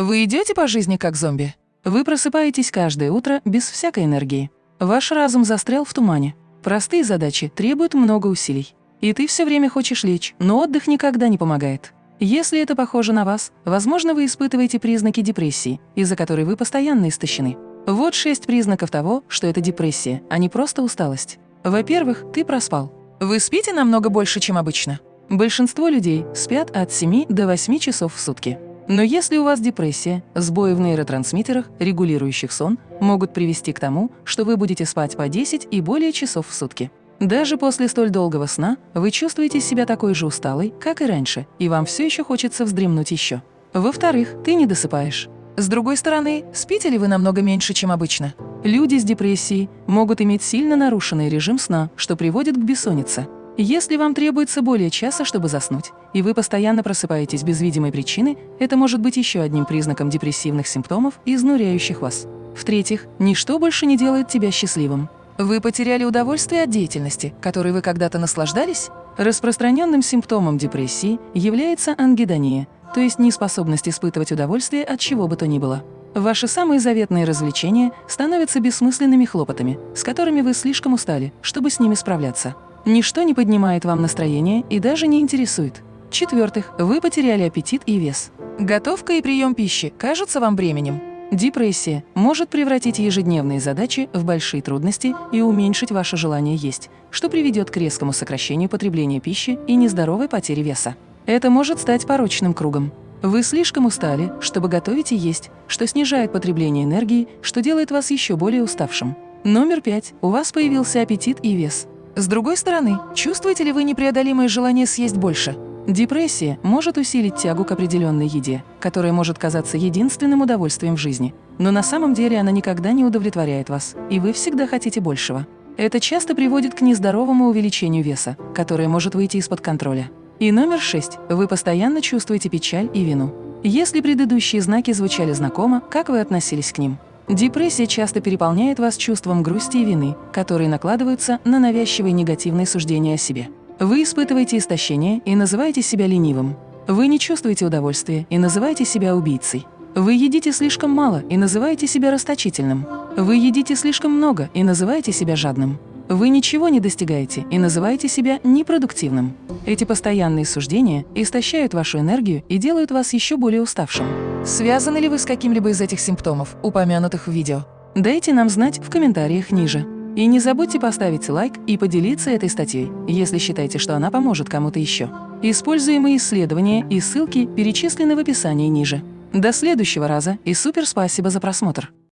Вы идете по жизни как зомби? Вы просыпаетесь каждое утро без всякой энергии. Ваш разум застрял в тумане. Простые задачи требуют много усилий. И ты все время хочешь лечь, но отдых никогда не помогает. Если это похоже на вас, возможно, вы испытываете признаки депрессии, из-за которой вы постоянно истощены. Вот шесть признаков того, что это депрессия, а не просто усталость. Во-первых, ты проспал. Вы спите намного больше, чем обычно. Большинство людей спят от 7 до 8 часов в сутки. Но если у вас депрессия, сбои в нейротрансмиттерах, регулирующих сон, могут привести к тому, что вы будете спать по 10 и более часов в сутки. Даже после столь долгого сна вы чувствуете себя такой же усталой, как и раньше, и вам все еще хочется вздремнуть еще. Во-вторых, ты не досыпаешь. С другой стороны, спите ли вы намного меньше, чем обычно? Люди с депрессией могут иметь сильно нарушенный режим сна, что приводит к бессоннице. Если вам требуется более часа, чтобы заснуть, и вы постоянно просыпаетесь без видимой причины, это может быть еще одним признаком депрессивных симптомов, изнуряющих вас. В-третьих, ничто больше не делает тебя счастливым. Вы потеряли удовольствие от деятельности, которой вы когда-то наслаждались? Распространенным симптомом депрессии является ангидония, то есть неспособность испытывать удовольствие от чего бы то ни было. Ваши самые заветные развлечения становятся бессмысленными хлопотами, с которыми вы слишком устали, чтобы с ними справляться. Ничто не поднимает вам настроение и даже не интересует. В-четвертых, вы потеряли аппетит и вес. Готовка и прием пищи кажутся вам бременем. Депрессия может превратить ежедневные задачи в большие трудности и уменьшить ваше желание есть, что приведет к резкому сокращению потребления пищи и нездоровой потере веса. Это может стать порочным кругом. Вы слишком устали, чтобы готовить и есть, что снижает потребление энергии, что делает вас еще более уставшим. Номер пять. У вас появился аппетит и вес. С другой стороны, чувствуете ли вы непреодолимое желание съесть больше? Депрессия может усилить тягу к определенной еде, которая может казаться единственным удовольствием в жизни. Но на самом деле она никогда не удовлетворяет вас, и вы всегда хотите большего. Это часто приводит к нездоровому увеличению веса, которое может выйти из-под контроля. И номер шесть. Вы постоянно чувствуете печаль и вину. Если предыдущие знаки звучали знакомо, как вы относились к ним? Депрессия часто переполняет вас чувством грусти и вины, которые накладываются на навязчивые негативные суждения о себе. Вы испытываете истощение и называете себя ленивым. Вы не чувствуете удовольствия и называете себя убийцей. Вы едите слишком мало и называете себя расточительным. Вы едите слишком много и называете себя жадным. Вы ничего не достигаете и называете себя непродуктивным. Эти постоянные суждения истощают вашу энергию и делают вас еще более уставшим. Связаны ли вы с каким-либо из этих симптомов, упомянутых в видео? Дайте нам знать в комментариях ниже. И не забудьте поставить лайк и поделиться этой статьей, если считаете, что она поможет кому-то еще. Используемые исследования и ссылки перечислены в описании ниже. До следующего раза и супер спасибо за просмотр!